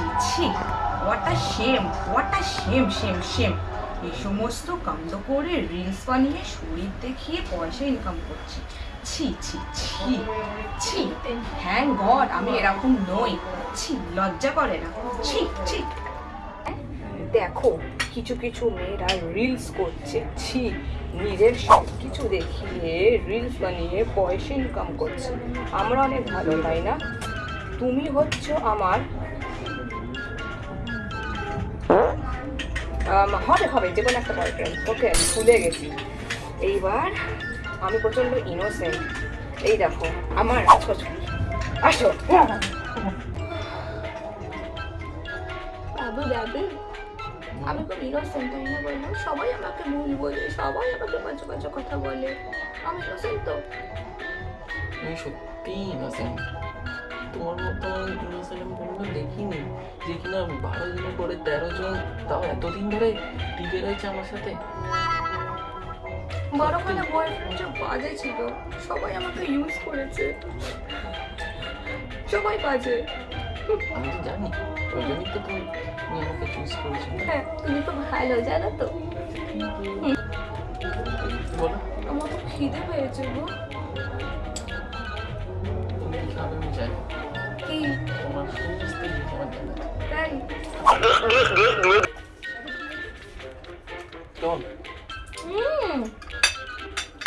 ছি ছি what a shame what a shame shame shame এই সমস্ত কাণ্ড করে রিলস বানিয়ে শরীর দেখিয়ে পয়সা ইনকাম করছি। ছি ছি ছি ছি থ্যাংক গড আমি এরকম নই। ছি, লজ্জা করে না। ছি ছি। দেখো, কিছু কিছু মেয়েরা রিলস করছে। ছি, নিজের সব কিছু দেখিয়ে রিলস বানিয়ে পয়সা ইনকাম করছে। আমরা অনেক ভালো, তাই না? তুমি হচ্ছ আমার হবে হবে যে কোনো একটা বয়ফ্রেন্ড ওকে আমি ভুলে গেছি। এইবার আমি প্রচণ্ড ইনোসেন্ট এই দেখো আমার আসো আসো। বাবু বাবু। আমি খুব ইনোসেন্ট তাই না বলল সবাই আমাকে ভুল বলে সবাই আমাকে বাজে বাজে কথা বলে। আমি ইনোসেন্ট তো। আমি সত্যি ইনোসেন্ট তোমার মতো ইনোসেন্ট আমি কোনোদিন দেখিনি। যে কিনা বারো দিনের পরে তেরো জন তাও এতদিন ধরে টিকে রয়েছে আমার সাথে? বড়খানে বয়ফ্রেন্ড যে বাজে ছিল সবাই আমাকে ইউজ করেছে। সবাই বাজে। আমি তো জানি ওই জন্যই তো তুমি তুমি আমাকে চুজ করেছ হ্যাঁ তুমি তো ভালো জানো তো। বলো। আমার তো খিদে পেয়েছে গো। আমি চাই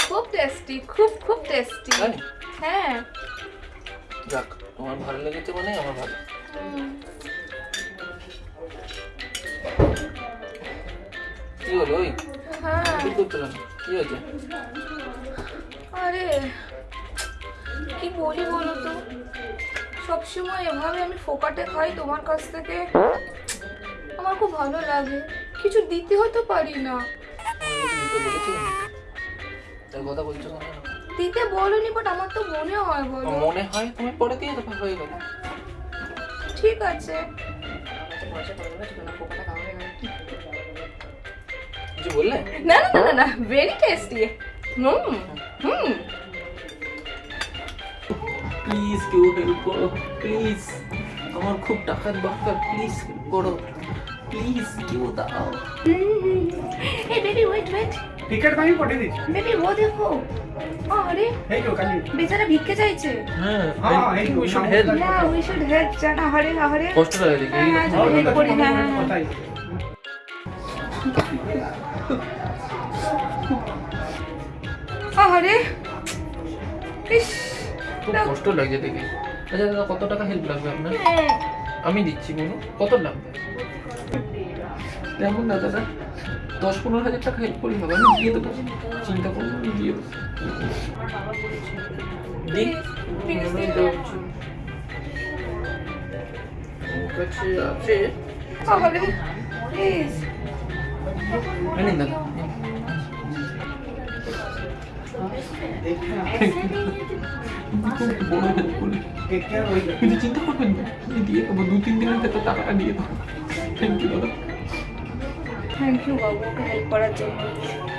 খুব টেস্টি খুব খুব টেস্টি হ্যাঁ। যাক তোমার ভালো লেগেছে মানে আমার ভালো। কি হলো ওই? হ্যাঁ। কি করতে কি হয়েছে? আরে কি বলি বলো তো? সবসময় এভাবে আমি ফোকাটে খাই তোমার কাছ থেকে। আমার খুব ভালো লাগে। কিছু দিতে হতে পারি না। দিতে বলনি বাট আমার তো মনে হয় বলো। মনে হয়? তুমি পরে দিয়ে দেবে হয়ে গেল। ঠিক আছে। কিছু বললে? না না না না না very tasty hmm hmm. Please কেউ হেল্প করো। প্লিজ আমার খুব টাকার দরকার প্লিজ হেল্প করো। প্লিজ কেউ দাও। এই baby wait wait ticket baby ও দেখো। আরে। কালি বেচারা ভিক্ষে চাইছে। হ্যাঁ হ্যাঁ উই শুড হেল্প না উই শুড হেল্প জানা হরে হরে। কষ্ট লাগে দেখি হেল্প হ্যাঁ, হ্যাঁ, করি খুব কষ্ট লাগছে দেখে। আচ্ছা দাদা কত টাকা হেল্প লাগবে আপনার? হ্যাঁ। আমি দিচ্ছি বলুন কত লাগবে? তেমন না দাদা দশ পনেরো হাজার টাকা হেল্প করলে হবে। আমি দিয়ে দেবো। চিন্তা করুন আমি দিয়ে দেবো। আছে। দাদা Hindi cinta ko pun. Hindi ako mabuting din ang katatakaan dito. Thank you, Lola. Thank you, Babu, for help para jump.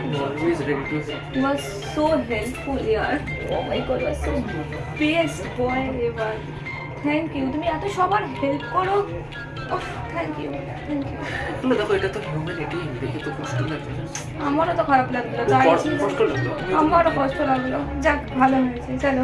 You always ready to You was so helpful, yaar. Oh my God, you was so best boy, ever. Thank you তুমি এত সবার help করো। Thank you thank you আসলে দেখো এটা তো humanity দেখে তো কষ্ট লাগছে আমারও তো খারাপ লাগল চাইছি কষ্ট লাগল আমারও কষ্ট লাগল। যাক ভালো হয়েছে চলো।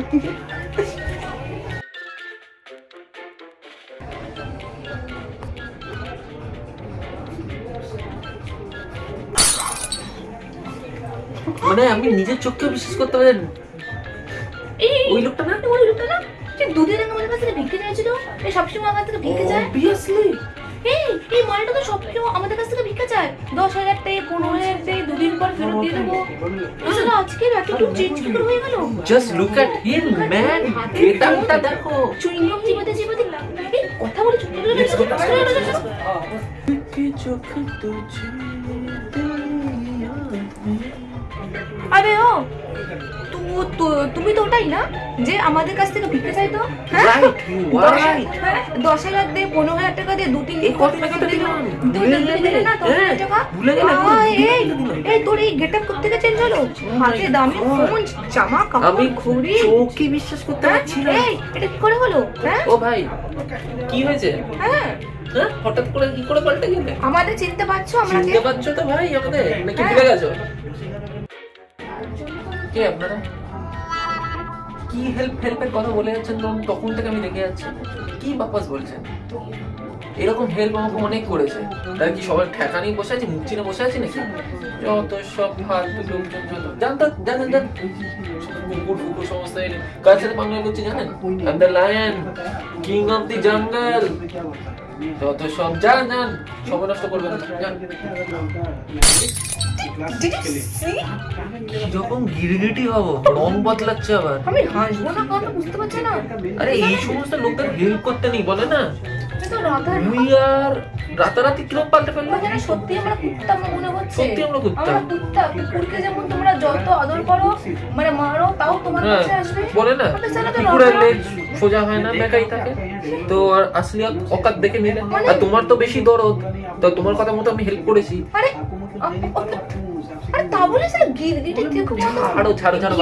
মানে আমি নিজের চোখকে বিশ্বাস করতে পারি না। এই ওই লোকটা না ওই লোকটা না? এই সবসময় আমার থেকে ভিক্ষে যায় অবভিয়াসলি এই এই মলটা তো সবসময় আমাদের কাছ থেকে ভিক্ষা চায়। দশ হাজার টাকা পনেরো হাজার টাকা দুদিন পর ফেরত দিয়ে দেবো। আচ্ছা, আসলে আজকে এতটুকু চেঞ্জ কি করে হয়ে গেল? Just look at him man গেটআপটা দেখো চুইংগম চিবাতে চিবাতে কথা বলে চুপ করে চোখে তো আরে ও তুমি তো ওটাই না? যে আমাদের কাছ থেকে ভিক্ষা চাইতো? হ্যাঁ? দশ-. হ্যাঁ, দশ হাজার দিয়ে পনেরো হাজার টাকা দিয়ে দু তিন এই তো এই করতে হাতে দামি ফোন জামা কাপড় ঘড়ি। চোখে বিশ্বাস করতে হ্যাঁ? পারছি না। এই এটা কি করে হলো? ও ভাই কি হয়েছে? হ্যাঁ। হঠাৎ করে কি করে পাল্টে গেলে? আমাদের চিনতে পারছ আমরা চিনতে পারছ তো ভাই আমাদের? নাকি। ভুলে গেছো? কে আপনারা? কি হেল্প হেল্পের কথা বলে যাচ্ছেন তখন থেকে আমি দেখে যাচ্ছি। কি বাপাস বলছেন? এরকম হেল্প আমাকে অনেক করেছে। তাই কি সবাই ঠেকা নিয়ে বসে আছে, মুখ চিনে বসে আছে নাকি? যত সব ফালতু লোকজন, যত জানতেন জানেন জান কুকুর সমস্ত কার সাথে বাংলা জানেন? দ্য লায়ন কিং জঙ্গল যত সব জান জান, সময় নষ্ট জান Did you see? যখন গিরগিটি হব রং বদলাচ্ছে আবার। আমি হাসবো না কথা বুঝতে পারছি না। আরে এই সমস্ত লোকদের হেল্প করতে নেই বলে না। আর রাতারাতি কিরম পাল্টে ফেলল? সত্যি আমরা কুত্তা মনে হচ্ছে। সত্যি আমরা কুত্তা। আমরা কুত্তা কুকুরকে যেমন তোমরা যত আদর করো মানে মারো তাও তোমার হ্যাঁ, কাছে আসবে। বলে না তো কুকুরের লেজ সোজা হয় না বেকাই থাকে। তো আর আসলি অকাত দেখে নিলে। আর তোমার তো বেশি দরদ। তো তোমার কথা মতো আমি হেল্প করেছি। আরে বলে স্যার গিরগিটি ছাড়ো ছাড়ো ছাড়ো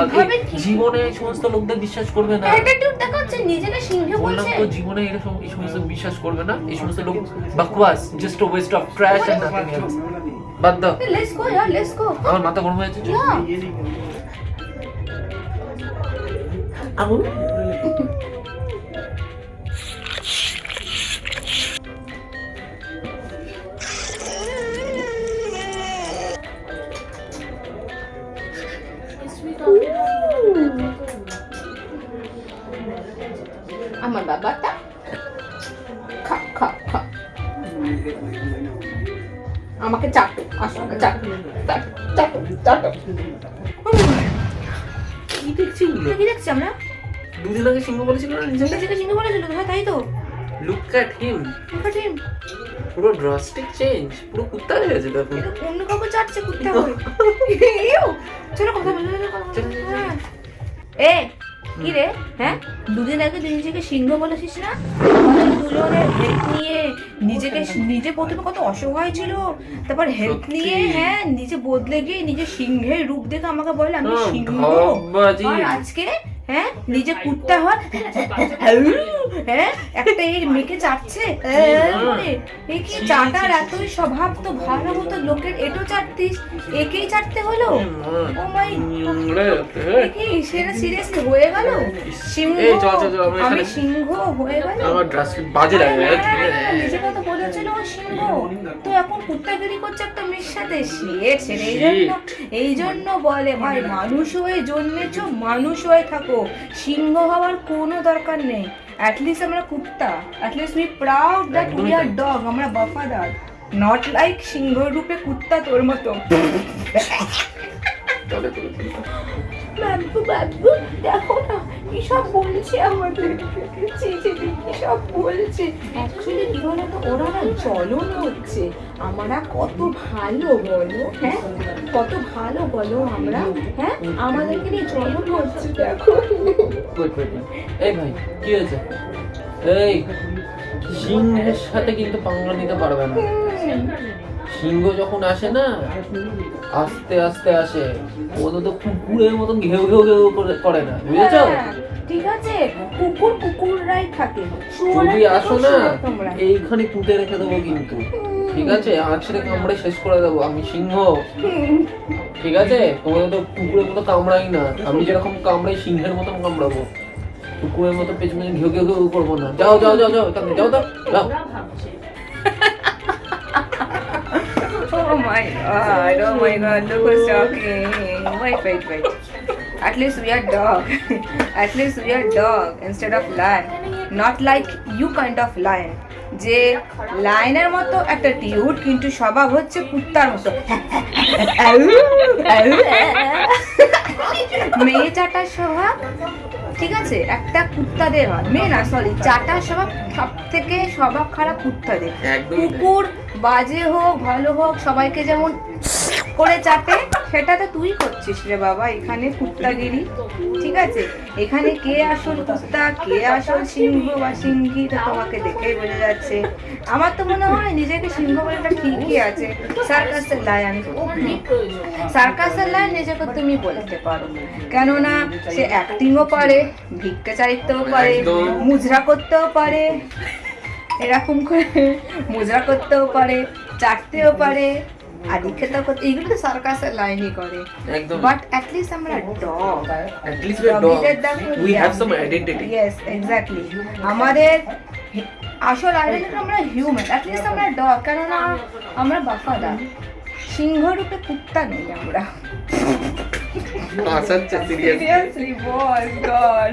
জীবনে সমস্ত লোকদের বিশ্বাস করবে না। অ্যাটিটিউড দেখাচ্ছে নিজেকে সিংহে বলছে। তো জীবনে এরকম এই সমস্ত বিশ্বাস করবে না। এই সমস্ত লোক বাকওয়াস just waste of trash and nothing else বাদ দাও। Let's go year let's go আমার মাথা গরম হয়ে যাচ্ছে আগুন খা খা আমাকে চাটো আসো চাটো চাটো চাটো চাটো। কি দেখছি কি দেখছি আমরা? দুদিন আগে সিংহ বলেছিল না নিজেকে? নিজেকে সিংহ বলেছিল হ্যাঁ তাই তো। লুক অ্যাট হিম কঠিন পুরো ড্রাস্টিক চেঞ্জ পুরো কুত্তা হয়ে গেছে অন্য কাউকে চাটছে কুত্তা হয়ে। ইউ, চলো কথা বলো চলো। হ্যাঁ। এ কি রে? হ্যাঁ? দুদিন আগে তুই নিজেকে সিংহ বলেছিস না? দুজনের হেল্প নিয়ে নিজেকে নিজে প্রথমে কত অসহায় ছিল তারপর হেল্প নিয়ে হ্যাঁ নিজে বদলে গিয়ে নিজে সিংহের রূপ দেখে আমাকে বলে আমি হ্যাঁ, সিংহ। আর আজকে হ্যাঁ নিজে কুত্তা হয়। হ্যাঁ একটা এই মেয়েকে চাটছে। হ্যাঁ, কি চাটার এতই স্বভাব তো ভালো হতো লোকের এটো চাটতিস? একেই চাটতে হলো? ও মাই। কি সেটা সিরিয়াসলি হয়ে গেল? সিংহ? এই, আমি সিংহ হয়ে গেল আমার বাজে লাগে হ্যাঁ, নিজে কথা বলেছিল সিংহ। তো এখন কুত্তাগিরি করছে সাথে ছেড়ে এই জন্য এই জন্য বলে ভাই মানুষ হয়ে জন্মেছো মানুষ হয়ে থাকো। সিংহ হওয়ার কোনো দরকার নেই। অ্যাটলিস্ট আমরা কুত্তা। At least we proud that we are dog আমরা বফাদার। নট লাইক সিংহ রূপে কুত্তা তোর মতো। বাবু বাবু দেখো সব বলছে আমাদের। ছি, সব বলছে। অ্যাকচুয়ালি কি বলো তো ওরা না জ্বলন হচ্ছে। আমরা কত ভালো বলো হ্যাঁ? কত ভালো বলো আমরা হ্যাঁ? আমাদেরকে নিয়ে জ্বলন হচ্ছে দেখো. এই ভাই কি হয়েছে? এই সিংহের সাথে কিন্তু পাঙ্গা নিতে পারবে না। সিংহ যখন আসে না আস্তে আস্তে আসে। ও তো কুকুরের মতন ঘেউ ঘেউ ঘেউ করে- করে না বুঝেছ? হ্যাঁ, ঠিক আছে। কুকুর কুকুররাই থাকে। যদি আসো না এইখানে পুঁতে রেখে দেবো কিন্তু। ঠিক আছে? কামড়ে শেষ করে দেবো আমি সিংহ। ঠিক আছে? তোমাদের তো কুকুরের মতো কামড়াই না। আমি যেরকম কামড়াই সিংহের মতন কামড়াবো। কুকুরের মতো পেছনে ঘেউ ঘেউ ঘেউ করব না। যাও যাও যাও যাও যাও তো যাও। My god, oh my god, look who's talking. Wait, wait, wait. At least we are dog. At least we are dog instead of lion. Not like you kind of lion. যে লাইনের মতো একটা টিউট কিন্তু স্বভাব হচ্ছে কুত্তার মতো মেয়ে চাটার স্বভাব ঠিক আছে? একটা কুত্তাদের হয়। মেয়ে না সরি চাটা স্বভাব সব থেকে স্বভাব খারাপ কুত্তাদের কুকুর বাজে হোক ভালো হোক সবাইকে যেমন করে চাটে সেটা তো তুই করছিস রে বাবা এখানে কুত্তাগিরি ঠিক আছে? এখানে কে আসল কুত্তা কে আসল সিংহ বা সিংহী তো তোমাকে দেখেই বোঝা যাচ্ছে। আমার তো মনে হয় নিজেকে সিংহ বলেটা ঠিকই আছে। সার্কাসের লায়ন সার্কাসের লায়ন নিজেকে তুমি বলতে পারো। কেননা সে অ্যাক্টিংও পারে ভিক্ষা চাইতেও পারে মুজরা করতেও পারে এরকম করে মুজরা করতেও পারে চাটতেও পারে আদি খেতেও করতে এগুলো তো সার্কাসের লাইনই করে। একদম। বাট অ্যাটলিস্ট আমরা dog at least we're dog we have some identity. Yes exactly আমাদের আসল আইডেন্টিটি আমরা হিউম্যান অ্যাটলিস্ট আমরা ডগ কেননা আমরা বাফাদার। সিংহ রূপে কুত্তা নেই আমরা। সিরিয়াসলি বল গড